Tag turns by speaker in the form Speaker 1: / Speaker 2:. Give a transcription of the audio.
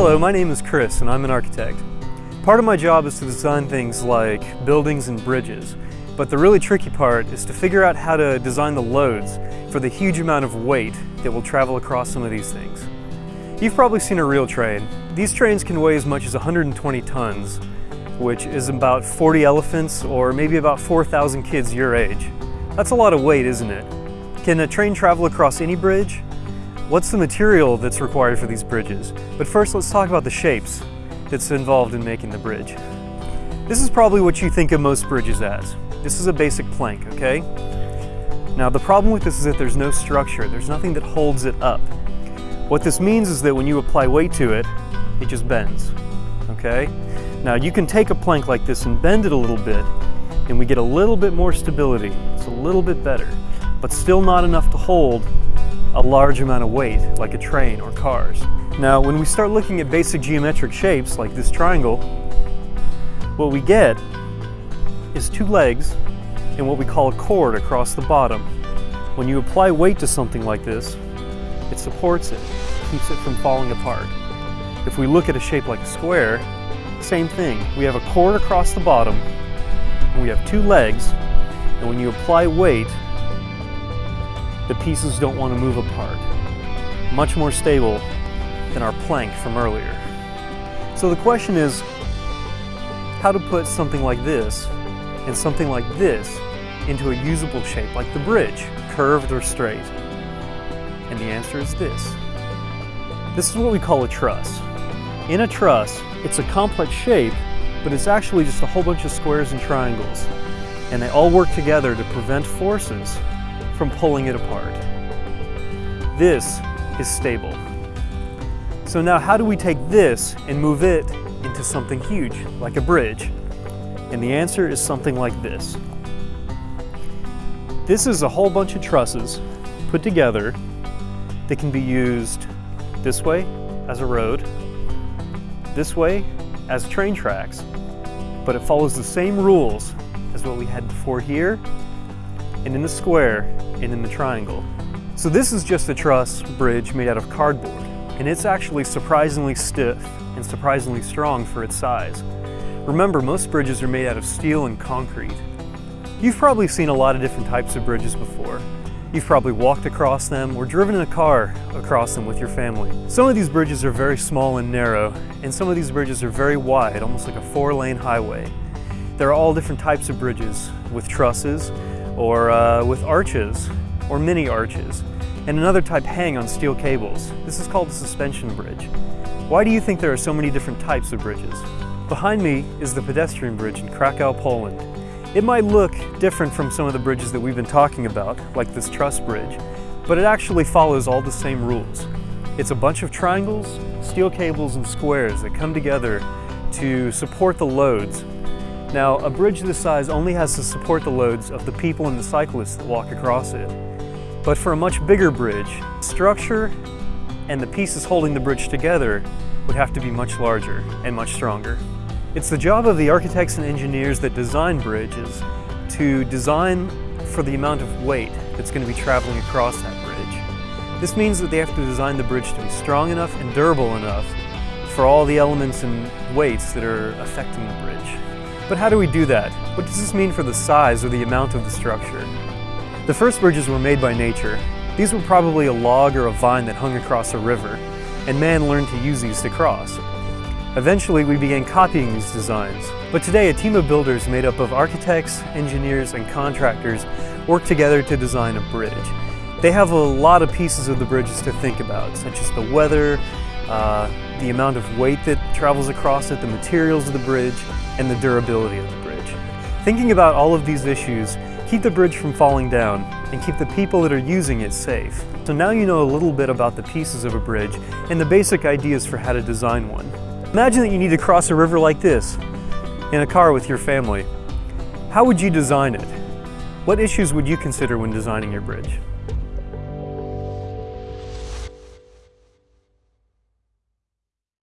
Speaker 1: Hello, my name is Chris and I'm an architect. Part of my job is to design things like buildings and bridges, but the really tricky part is to figure out how to design the loads for the huge amount of weight that will travel across some of these things. You've probably seen a real train. These trains can weigh as much as 120 tons, which is about 40 elephants or maybe about 4,000 kids your age. That's a lot of weight, isn't it? Can a train travel across any bridge? What's the material that's required for these bridges? But first let's talk about the shapes that's involved in making the bridge. This is probably what you think of most bridges as. This is a basic plank, okay? Now the problem with this is that there's no structure. There's nothing that holds it up. What this means is that when you apply weight to it, it just bends, okay? Now you can take a plank like this and bend it a little bit and we get a little bit more stability. It's a little bit better, but still not enough to hold a large amount of weight, like a train or cars. Now, when we start looking at basic geometric shapes, like this triangle, what we get is two legs and what we call a chord across the bottom. When you apply weight to something like this, it supports it, keeps it from falling apart. If we look at a shape like a square, same thing. We have a chord across the bottom, and we have two legs, and when you apply weight, the pieces don't want to move apart. Much more stable than our plank from earlier. So the question is, how to put something like this and something like this into a usable shape like the bridge, curved or straight? And the answer is this. This is what we call a truss. In a truss, it's a complex shape, but it's actually just a whole bunch of squares and triangles. And they all work together to prevent forces from pulling it apart. This is stable. So now how do we take this and move it into something huge, like a bridge? And the answer is something like this. This is a whole bunch of trusses put together that can be used this way as a road, this way as train tracks, but it follows the same rules as what we had before here and in the square and in the triangle. So this is just a truss bridge made out of cardboard and it's actually surprisingly stiff and surprisingly strong for its size. Remember, most bridges are made out of steel and concrete. You've probably seen a lot of different types of bridges before. You've probably walked across them or driven in a car across them with your family. Some of these bridges are very small and narrow, and some of these bridges are very wide, almost like a four-lane highway. There are all different types of bridges with trusses, or uh, with arches or mini arches, and another type hang on steel cables. This is called a suspension bridge. Why do you think there are so many different types of bridges? Behind me is the pedestrian bridge in Krakow, Poland. It might look different from some of the bridges that we've been talking about, like this truss bridge, but it actually follows all the same rules. It's a bunch of triangles, steel cables, and squares that come together to support the loads now, a bridge this size only has to support the loads of the people and the cyclists that walk across it. But for a much bigger bridge, structure and the pieces holding the bridge together would have to be much larger and much stronger. It's the job of the architects and engineers that design bridges to design for the amount of weight that's going to be traveling across that bridge. This means that they have to design the bridge to be strong enough and durable enough for all the elements and weights that are affecting the bridge. But how do we do that? What does this mean for the size or the amount of the structure? The first bridges were made by nature. These were probably a log or a vine that hung across a river, and man learned to use these to cross. Eventually, we began copying these designs, but today a team of builders made up of architects, engineers, and contractors work together to design a bridge. They have a lot of pieces of the bridges to think about, such as the weather, uh, the amount of weight that travels across it, the materials of the bridge, and the durability of the bridge. Thinking about all of these issues, keep the bridge from falling down and keep the people that are using it safe. So now you know a little bit about the pieces of a bridge and the basic ideas for how to design one. Imagine that you need to cross a river like this in a car with your family. How would you design it? What issues would you consider when designing your bridge?